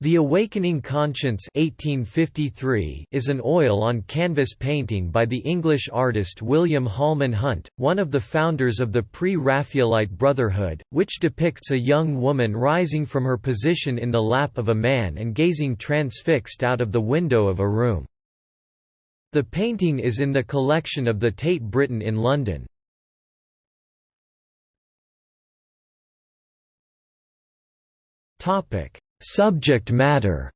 The Awakening Conscience 1853 is an oil-on-canvas painting by the English artist William Holman Hunt, one of the founders of the Pre-Raphaelite Brotherhood, which depicts a young woman rising from her position in the lap of a man and gazing transfixed out of the window of a room. The painting is in the collection of the Tate Britain in London. Topic Subject matter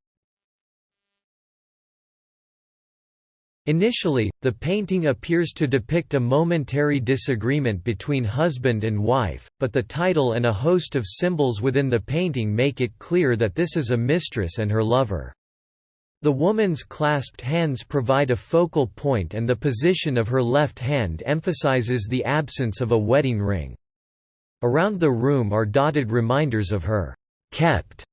Initially, the painting appears to depict a momentary disagreement between husband and wife, but the title and a host of symbols within the painting make it clear that this is a mistress and her lover. The woman's clasped hands provide a focal point and the position of her left hand emphasizes the absence of a wedding ring. Around the room are dotted reminders of her kept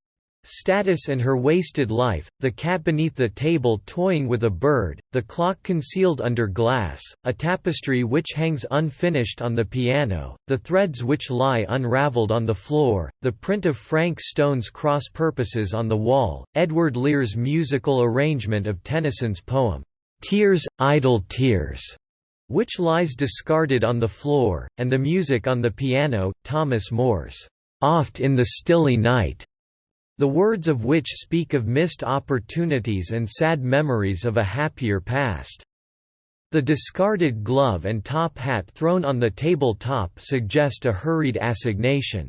Status and her wasted life, the cat beneath the table toying with a bird, the clock concealed under glass, a tapestry which hangs unfinished on the piano, the threads which lie unraveled on the floor, the print of Frank Stone's cross purposes on the wall, Edward Lear's musical arrangement of Tennyson's poem, "'Tears, Idle Tears' which lies discarded on the floor, and the music on the piano, Thomas Moore's, "'Oft in the Stilly Night' the words of which speak of missed opportunities and sad memories of a happier past. The discarded glove and top hat thrown on the table top suggest a hurried assignation.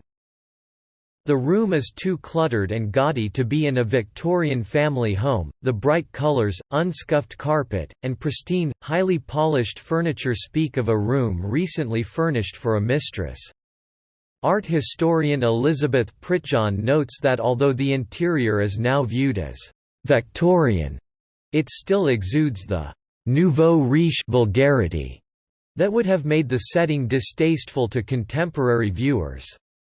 The room is too cluttered and gaudy to be in a Victorian family home. The bright colors, unscuffed carpet, and pristine, highly polished furniture speak of a room recently furnished for a mistress. Art historian Elizabeth Prettejohn notes that although the interior is now viewed as «Victorian», it still exudes the «nouveau riche» vulgarity that would have made the setting distasteful to contemporary viewers.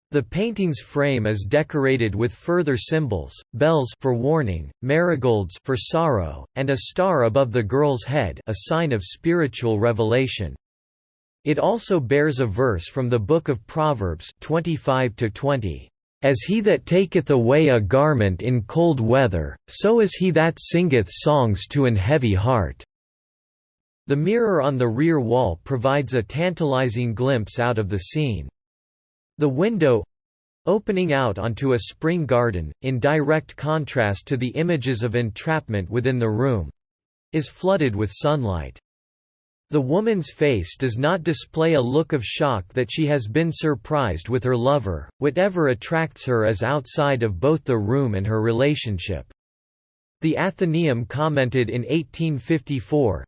The painting's frame is decorated with further symbols, bells for warning, marigolds for sorrow, and a star above the girl's head a sign of spiritual revelation. It also bears a verse from the Book of Proverbs 25 -20. As he that taketh away a garment in cold weather, so is he that singeth songs to an heavy heart." The mirror on the rear wall provides a tantalizing glimpse out of the scene. The window opening out onto a spring garden, in direct contrast to the images of entrapment within the room is flooded with sunlight. The woman's face does not display a look of shock that she has been surprised with her lover, whatever attracts her is outside of both the room and her relationship. The Athenaeum commented in 1854,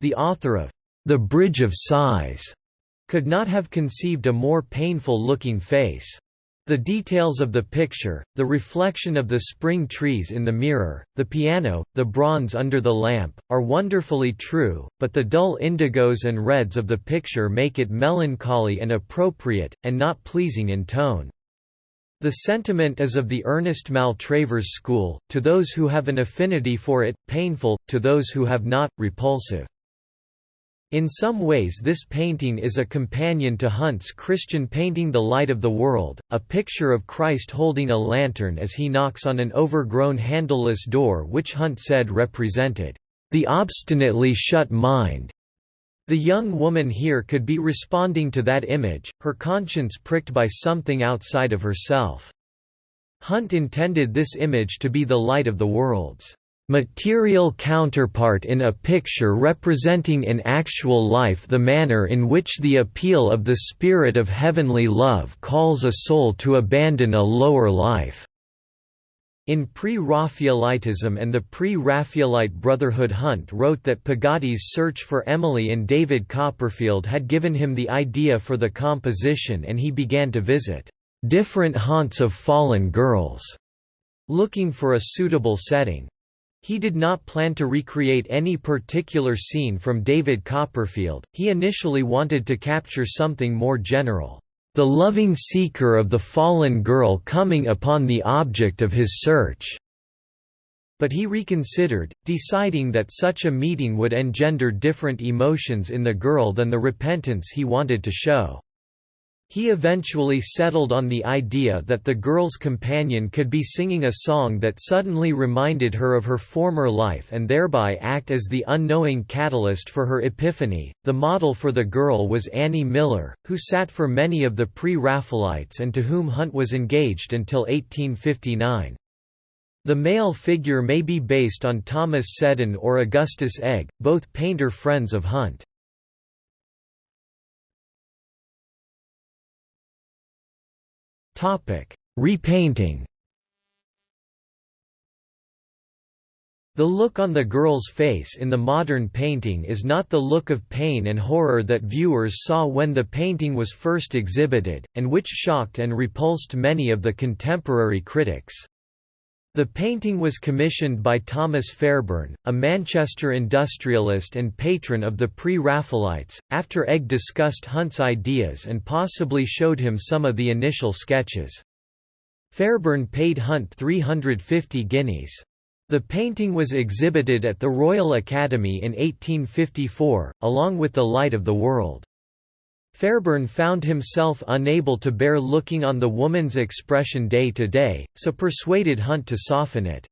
The author of The Bridge of Sighs could not have conceived a more painful-looking face. The details of the picture, the reflection of the spring trees in the mirror, the piano, the bronze under the lamp, are wonderfully true, but the dull indigos and reds of the picture make it melancholy and appropriate, and not pleasing in tone. The sentiment is of the Ernest Maltravers school, to those who have an affinity for it, painful, to those who have not, repulsive. In some ways this painting is a companion to Hunt's Christian painting The Light of the World, a picture of Christ holding a lantern as he knocks on an overgrown handleless door which Hunt said represented, "...the obstinately shut mind." The young woman here could be responding to that image, her conscience pricked by something outside of herself. Hunt intended this image to be the light of the world's material counterpart in a picture representing in actual life the manner in which the appeal of the spirit of heavenly love calls a soul to abandon a lower life. In Pre-Raphaelitism and the Pre-Raphaelite Brotherhood Hunt wrote that Peggotty's search for Emily and David Copperfield had given him the idea for the composition and he began to visit different haunts of fallen girls, looking for a suitable setting. He did not plan to recreate any particular scene from David Copperfield, he initially wanted to capture something more general, "...the loving seeker of the fallen girl coming upon the object of his search." But he reconsidered, deciding that such a meeting would engender different emotions in the girl than the repentance he wanted to show. He eventually settled on the idea that the girl's companion could be singing a song that suddenly reminded her of her former life and thereby act as the unknowing catalyst for her epiphany. The model for the girl was Annie Miller, who sat for many of the pre Raphaelites and to whom Hunt was engaged until 1859. The male figure may be based on Thomas Seddon or Augustus Egg, both painter friends of Hunt. Repainting The look on the girl's face in the modern painting is not the look of pain and horror that viewers saw when the painting was first exhibited, and which shocked and repulsed many of the contemporary critics. The painting was commissioned by Thomas Fairbairn, a Manchester industrialist and patron of the Pre-Raphaelites, after Egg discussed Hunt's ideas and possibly showed him some of the initial sketches. Fairbairn paid Hunt 350 guineas. The painting was exhibited at the Royal Academy in 1854, along with The Light of the World. Fairbairn found himself unable to bear looking on the woman's expression day to day, so persuaded Hunt to soften it.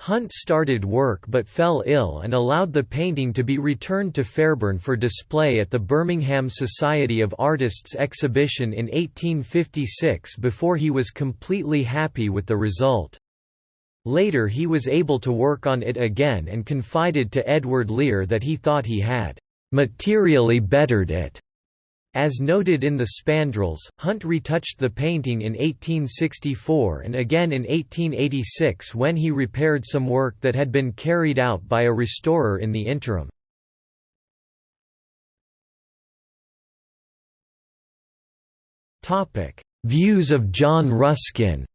Hunt started work but fell ill and allowed the painting to be returned to Fairbairn for display at the Birmingham Society of Artists exhibition in 1856 before he was completely happy with the result. Later he was able to work on it again and confided to Edward Lear that he thought he had "...materially bettered it." As noted in the spandrels, Hunt retouched the painting in 1864 and again in 1886 when he repaired some work that had been carried out by a restorer in the interim. Views of John Ruskin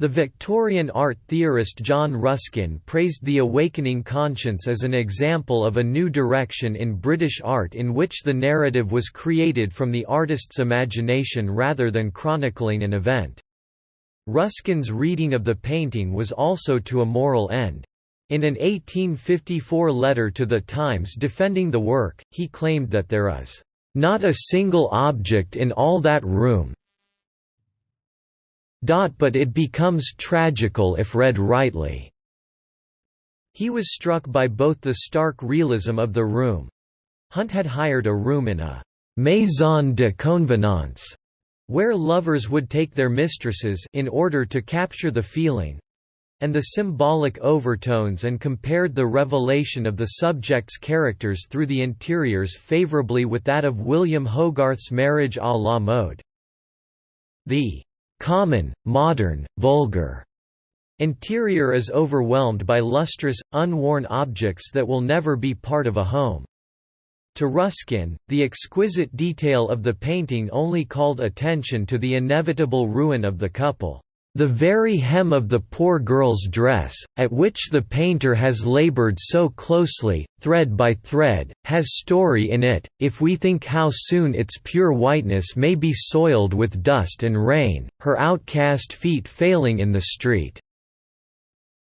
The Victorian art theorist John Ruskin praised The Awakening Conscience as an example of a new direction in British art in which the narrative was created from the artist's imagination rather than chronicling an event. Ruskin's reading of the painting was also to a moral end. In an 1854 letter to the Times defending the work, he claimed that there is not a single object in all that room, but it becomes tragical if read rightly. He was struck by both the stark realism of the room Hunt had hired a room in a «maison de convenance» where lovers would take their mistresses in order to capture the feeling and the symbolic overtones and compared the revelation of the subject's characters through the interiors favorably with that of William Hogarth's Marriage à la mode. The common, modern, vulgar interior is overwhelmed by lustrous, unworn objects that will never be part of a home. To Ruskin, the exquisite detail of the painting only called attention to the inevitable ruin of the couple. The very hem of the poor girl's dress, at which the painter has labored so closely, thread by thread, has story in it, if we think how soon its pure whiteness may be soiled with dust and rain, her outcast feet failing in the street.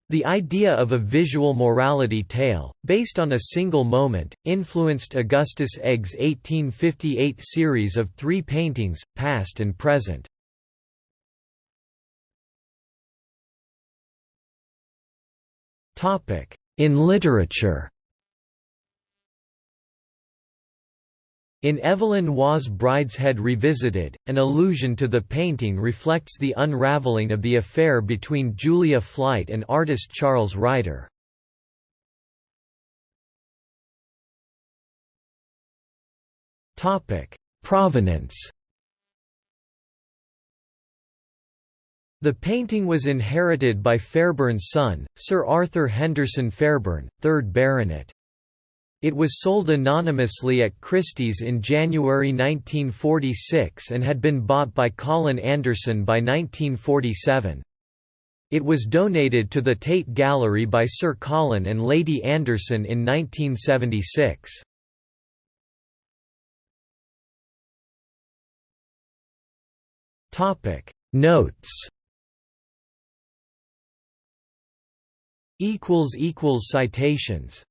The idea of a visual morality tale, based on a single moment, influenced Augustus Egg's 1858 series of three paintings, past and present. In literature In Evelyn Waugh's Brideshead Revisited, an allusion to the painting reflects the unraveling of the affair between Julia Flyte and artist Charles Ryder. Provenance The painting was inherited by Fairbairn's son, Sir Arthur Henderson Fairbairn, 3rd Baronet. It was sold anonymously at Christie's in January 1946 and had been bought by Colin Anderson by 1947. It was donated to the Tate Gallery by Sir Colin and Lady Anderson in 1976. Notes Citations